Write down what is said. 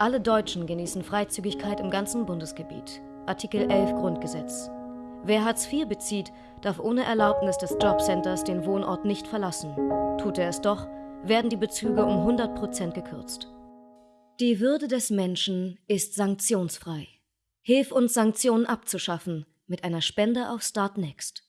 Alle Deutschen genießen Freizügigkeit im ganzen Bundesgebiet. Artikel 11 Grundgesetz. Wer Hartz IV bezieht, darf ohne Erlaubnis des Jobcenters den Wohnort nicht verlassen. Tut er es doch, werden die Bezüge um 100 Prozent gekürzt. Die Würde des Menschen ist sanktionsfrei. Hilf uns, Sanktionen abzuschaffen mit einer Spende auf Startnext.